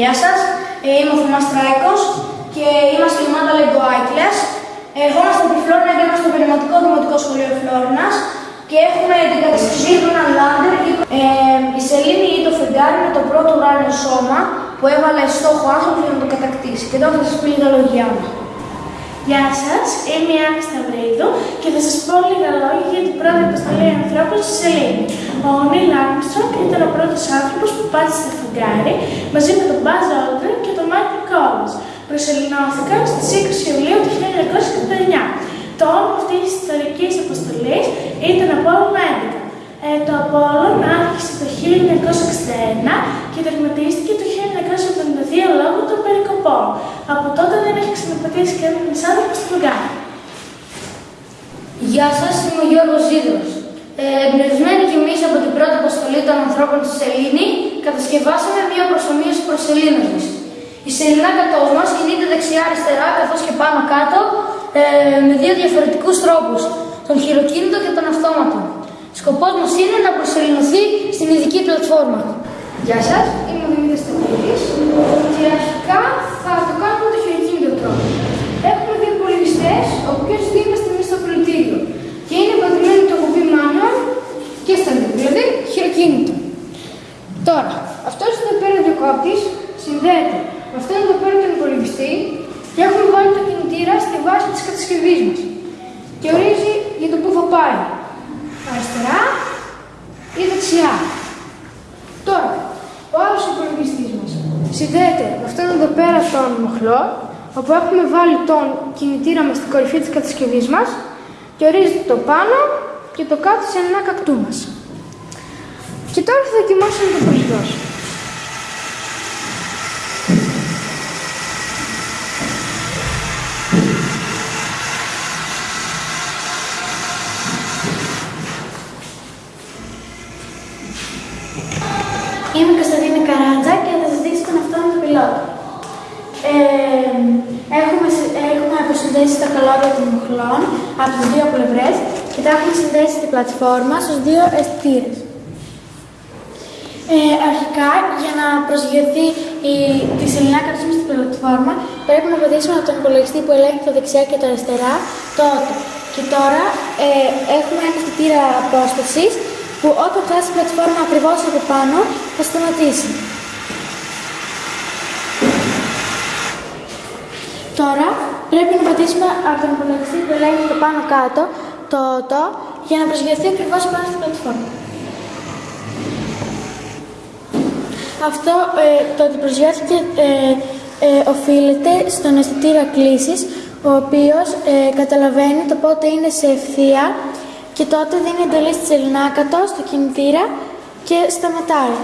Γεια σας, ε, είμαι ο Θωμάς Τράικος και είμαστε η ομάδα Lego Άικλες. Ερχόμαστε από τη Φλόρινα και είμαστε στο Περιματικό Δημοτικό Σχολείο Φλόρινας και έχουμε την κατασκευή του έναν λάντερ. Ε, η Σελήνη ή το φεγγάρι με το πρώτο ουράνιο σώμα που έβαλε στόχο άνθρωπο για να το κατακτήσει. Και τώρα θα σας πει λίγα λόγια μου. Γεια σας, είμαι η Άννη Σταυρίδου και θα σας πω λίγα λόγια για την πρώτη αποστολή ανθρώπων στη Σελήνη. Ο Νίλ Άρμστρονγκ ήταν ο πρώτος άνθρωπος που πάτησε στο φεγγάρι μαζί με τον Μπάζ Όλτρεν και τον Μάικλ Κόλλιν. Προσελεινώθηκαν στις 20 Ιουλίου του 1989. Το όνομα αυτής της ιστορικής αποστολής ήταν Απόλλων 11. Ε, το Απόλλων άρχισε το 1961 και τερματίστηκε το 1972 λόγω των περικοπών. Από τότε δεν έχει ξαναπατήσει κανένα άνθρωπο στο φεγγάρι. Γεια σας, είμαι ο Γιώργος Ζήδρος. Ε, εμπνευσμένοι κι εμείς από την πρώτη αποστολή των ανθρώπων στη Σελήνη, κατασκευάσαμε μια προσωμείωση προς σελήνωσης. Η σεληνά κατός μας κινείται δεξιά-αριστερά καθώς και πάνω-κάτω ε, με δύο διαφορετικούς τρόπους, τον χειροκίνητο και τον αυτόματο. Σκοπός μας είναι να προσελεινωθεί στην ειδική πλατφόρμα. Γεια σας, είμαι ο Δημήτρης Σταυρίδης και αρχικά θα το κάνουμε με το χειροκίνητο τρόπο. Έχουμε δύο υπολογιστές, ο οποίος είμαστε εμείς στο πλωτήριο και είναι πατημένο το κουμπί manual και στα δύο, δηλαδή χειροκίνητο. Τώρα, αυτός εδώ πέρα διακόπτης συνδέεται με αυτόν εδώ πέρα τον υπολογιστή και έχουμε βάλει το κινητήρα στη βάση της κατασκευής μας και ορίζει για το πού θα πάει. Αριστερά ή δεξιά. Τώρα, ο άλλος υπολογιστής μας συνδέεται με αυτόν εδώ πέρα τον μοχλό όπου έχουμε βάλει τον κινητήρα μας στην κορυφή της κατασκευής μας και ορίζει το πάνω και το κάτω σε ένα κακτού μας. Και τώρα θα δοκιμάσουμε το προσδώσω. Είμαι η Κωνσταντίνη Καράτζα και θα σας δείξω τον αυτόνομο πιλότο. Ε, έχουμε, συ- έχουμε αποσυνδέσει τα καλώδια των μοχλών από τις δύο πλευρές και τα έχουμε συνδέσει στην πλατφόρμα στους δύο αισθητήρες. Ε, αρχικά, για να προσγειωθεί η, τη σεληνά κατάσταση στην πλατφόρμα, πρέπει να πατήσουμε από τον υπολογιστή που ελέγχει τα δεξιά και τα αριστερά το auto. Και τώρα ε, έχουμε ένα αισθητήρα απόστασης που όταν φτάσει στην πλατφόρμα ακριβώς από πάνω θα σταματήσει. Τώρα πρέπει να πατήσουμε από τον υπολογιστή που ελέγχει το πάνω κάτω το auto για να προσγειωθεί ακριβώς πάνω στην πλατφόρμα. Αυτό ε, το ότι προσγειώθηκε ε, ε, οφείλεται στον αισθητήρα κλήσης, ο οποίος ε, καταλαβαίνει το πότε είναι σε ευθεία και τότε δίνει εντολή στη σεληνάκατο, στο κινητήρα και σταματάει.